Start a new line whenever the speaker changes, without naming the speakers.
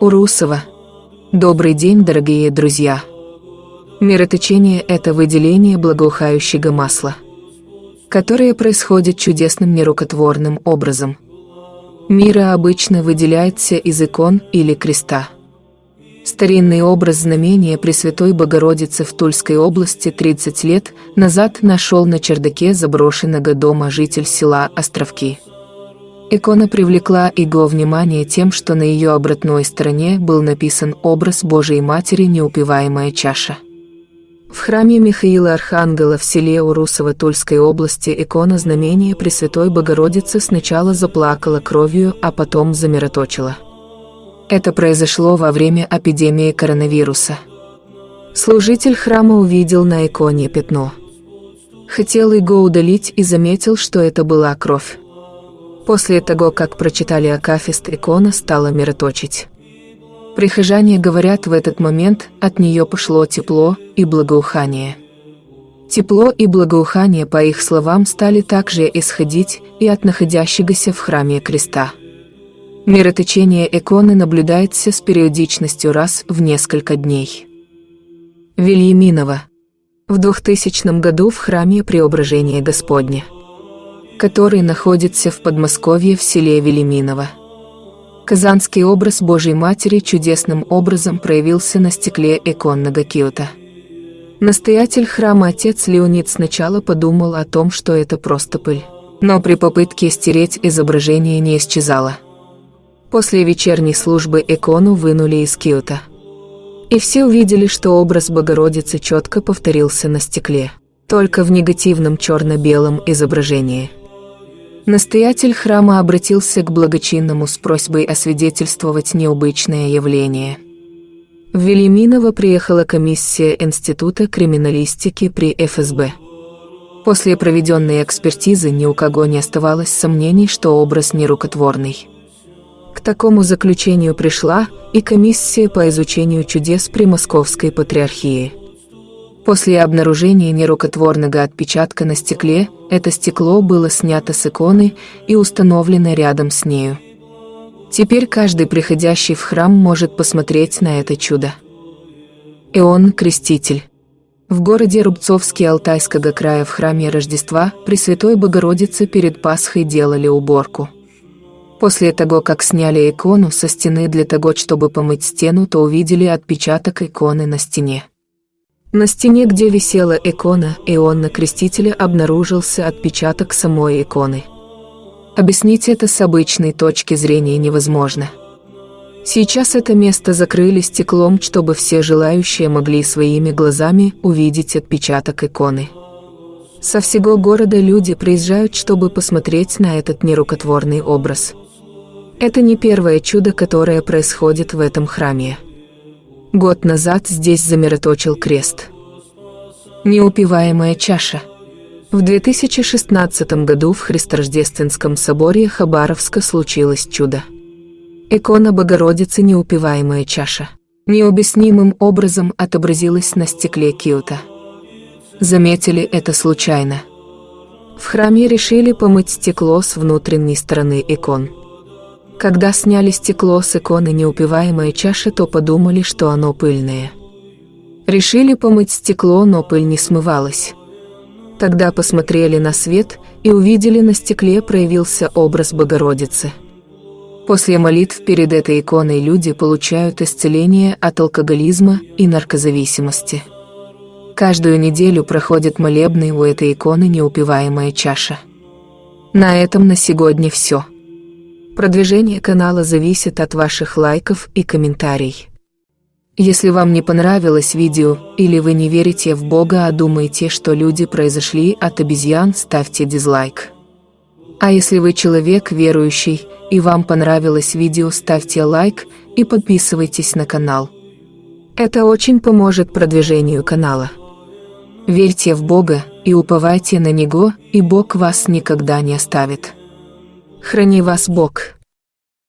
Урусова. Добрый день, дорогие друзья. Мироточение – это выделение благоухающего масла, которое происходит чудесным нерукотворным образом. Мира обычно выделяется из икон или креста. Старинный образ знамения Пресвятой Богородицы в Тульской области 30 лет назад нашел на чердаке заброшенного дома житель села Островки. Икона привлекла его внимание тем, что на ее обратной стороне был написан образ Божией Матери «Неупиваемая чаша». В храме Михаила Архангела в селе Урусово Тульской области икона знамения Пресвятой Богородицы сначала заплакала кровью, а потом замироточила. Это произошло во время эпидемии коронавируса. Служитель храма увидел на иконе пятно. Хотел его удалить и заметил, что это была кровь. После того, как прочитали Акафист, икона стала мироточить. Прихожане говорят, в этот момент от нее пошло тепло и благоухание. Тепло и благоухание, по их словам, стали также исходить и от находящегося в храме креста. Мироточение иконы наблюдается с периодичностью раз в несколько дней. Вильяминова. В 2000 году в храме Преображения Господня который находится в Подмосковье в селе Велиминово. Казанский образ Божьей Матери чудесным образом проявился на стекле иконного киота. Настоятель храма отец Леонид сначала подумал о том, что это просто пыль. Но при попытке стереть изображение не исчезало. После вечерней службы икону вынули из киота. И все увидели, что образ Богородицы четко повторился на стекле, только в негативном черно-белом изображении. Настоятель храма обратился к благочинному с просьбой освидетельствовать необычное явление. В Велиминово приехала комиссия Института криминалистики при ФСБ. После проведенной экспертизы ни у кого не оставалось сомнений, что образ нерукотворный. К такому заключению пришла и комиссия по изучению чудес при Московской Патриархии. После обнаружения нерукотворного отпечатка на стекле, это стекло было снято с иконы и установлено рядом с нею. Теперь каждый приходящий в храм может посмотреть на это чудо. Иоанн Креститель. В городе Рубцовске Алтайского края в храме Рождества Пресвятой Богородицы перед Пасхой делали уборку. После того, как сняли икону со стены для того, чтобы помыть стену, то увидели отпечаток иконы на стене. На стене, где висела икона Иоанна Крестителя, обнаружился отпечаток самой иконы. Объяснить это с обычной точки зрения невозможно. Сейчас это место закрыли стеклом, чтобы все желающие могли своими глазами увидеть отпечаток иконы. Со всего города люди приезжают, чтобы посмотреть на этот нерукотворный образ. Это не первое чудо, которое происходит в этом храме. Год назад здесь замироточил крест. Неупиваемая чаша. В 2016 году в Христорождественском соборе Хабаровска случилось чудо. Икона Богородицы «Неупиваемая чаша» необъяснимым образом отобразилась на стекле киота. Заметили это случайно. В храме решили помыть стекло с внутренней стороны икон. Когда сняли стекло с иконы неупиваемая чаша, то подумали, что оно пыльное. Решили помыть стекло, но пыль не смывалась. Тогда посмотрели на свет и увидели на стекле проявился образ Богородицы. После молитв перед этой иконой люди получают исцеление от алкоголизма и наркозависимости. Каждую неделю проходит молебный у этой иконы неупиваемая чаша. На этом на сегодня все. Продвижение канала зависит от ваших лайков и комментариев. Если вам не понравилось видео, или вы не верите в Бога, а думаете, что люди произошли от обезьян, ставьте дизлайк. А если вы человек верующий, и вам понравилось видео, ставьте лайк и подписывайтесь на канал. Это очень поможет продвижению канала. Верьте в Бога и уповайте на Него, и Бог вас никогда не оставит. Храни вас Бог.